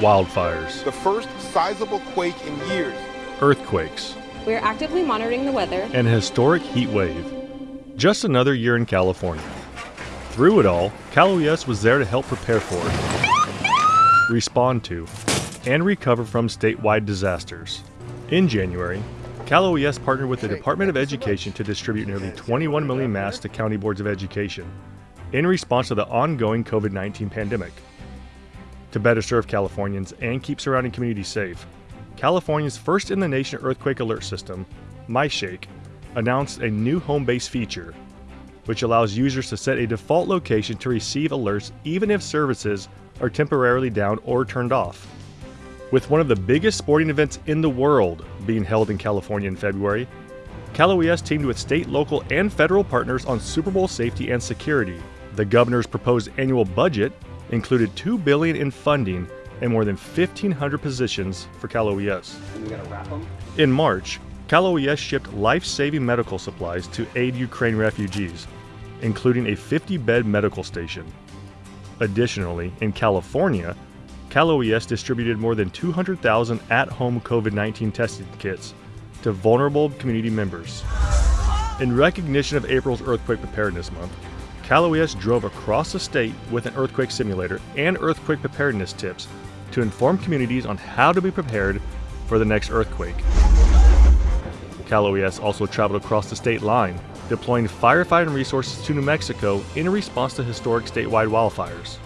Wildfires. The first sizable quake in years. Earthquakes. We are actively monitoring the weather. And a historic heat wave. Just another year in California. Through it all, Cal OES was there to help prepare for, respond to, and recover from statewide disasters. In January, Cal OES partnered with the Department of Education to distribute nearly 21 million masks to county boards of education in response to the ongoing COVID 19 pandemic. To better serve Californians and keep surrounding communities safe, California's first in the nation earthquake alert system, MyShake, announced a new home base feature, which allows users to set a default location to receive alerts even if services are temporarily down or turned off. With one of the biggest sporting events in the world being held in California in February, Cal OES teamed with state, local, and federal partners on Super Bowl safety and security. The governor's proposed annual budget included 2 billion in funding and more than 1,500 positions for Cal OES. In March, Cal OES shipped life-saving medical supplies to aid Ukraine refugees, including a 50-bed medical station. Additionally, in California, Cal OES distributed more than 200,000 at-home COVID-19 testing kits to vulnerable community members. In recognition of April's Earthquake Preparedness Month, Cal OES drove across the state with an earthquake simulator and earthquake preparedness tips to inform communities on how to be prepared for the next earthquake. Cal OES also traveled across the state line, deploying firefighting resources to New Mexico in response to historic statewide wildfires.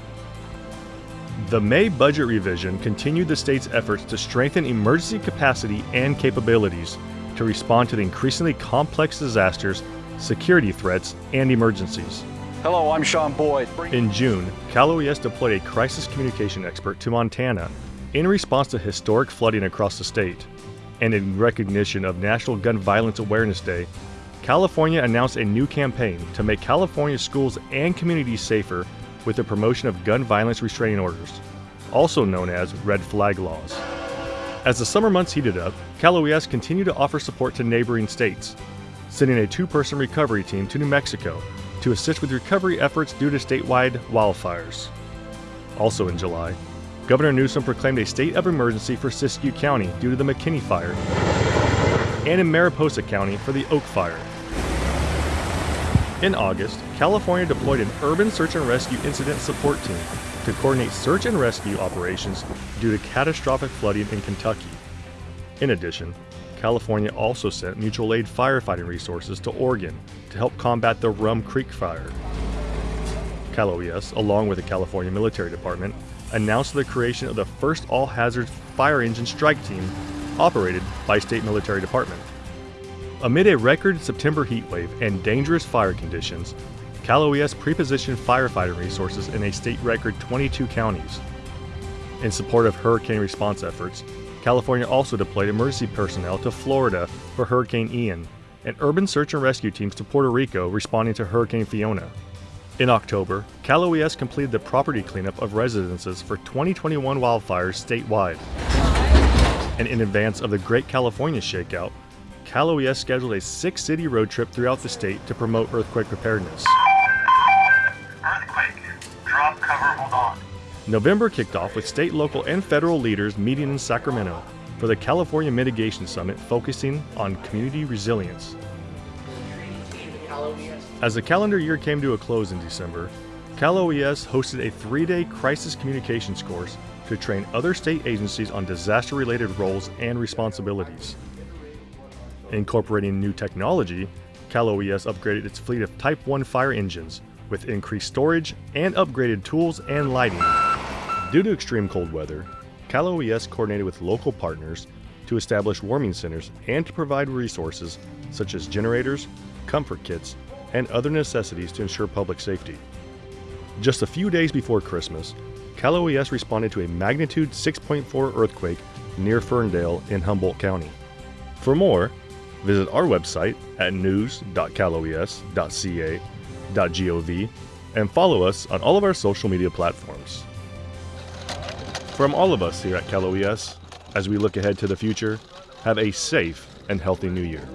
The May budget revision continued the state's efforts to strengthen emergency capacity and capabilities to respond to the increasingly complex disasters, security threats, and emergencies. Hello, I'm Sean Boyd. In June, Cal OES deployed a crisis communication expert to Montana in response to historic flooding across the state. And in recognition of National Gun Violence Awareness Day, California announced a new campaign to make California schools and communities safer with the promotion of gun violence restraining orders, also known as red flag laws. As the summer months heated up, Cal OES continued to offer support to neighboring states, sending a two person recovery team to New Mexico to assist with recovery efforts due to statewide wildfires. Also in July, Governor Newsom proclaimed a state of emergency for Siskiyou County due to the McKinney Fire, and in Mariposa County for the Oak Fire. In August, California deployed an urban search and rescue incident support team to coordinate search and rescue operations due to catastrophic flooding in Kentucky. In addition, California also sent mutual aid firefighting resources to Oregon to help combat the Rum Creek fire. Cal OES, along with the California Military Department, announced the creation of the first all hazards fire engine strike team operated by State Military Department. Amid a record September heatwave and dangerous fire conditions, Cal OES prepositioned firefighting resources in a state record 22 counties. In support of hurricane response efforts, California also deployed emergency personnel to Florida for Hurricane Ian and urban search and rescue teams to Puerto Rico responding to Hurricane Fiona. In October, Cal OES completed the property cleanup of residences for 2021 wildfires statewide. And in advance of the Great California Shakeout, Cal OES scheduled a six city road trip throughout the state to promote earthquake preparedness. November kicked off with state, local, and federal leaders meeting in Sacramento for the California Mitigation Summit focusing on community resilience. As the calendar year came to a close in December, Cal OES hosted a three day crisis communications course to train other state agencies on disaster related roles and responsibilities. Incorporating new technology, Cal OES upgraded its fleet of Type 1 fire engines with increased storage and upgraded tools and lighting. Due to extreme cold weather, Cal OES coordinated with local partners to establish warming centers and to provide resources such as generators, comfort kits, and other necessities to ensure public safety. Just a few days before Christmas, Cal OES responded to a magnitude 6.4 earthquake near Ferndale in Humboldt County. For more, visit our website at news.caloes.ca.gov and follow us on all of our social media platforms. From all of us here at Cal OES, as we look ahead to the future, have a safe and healthy new year.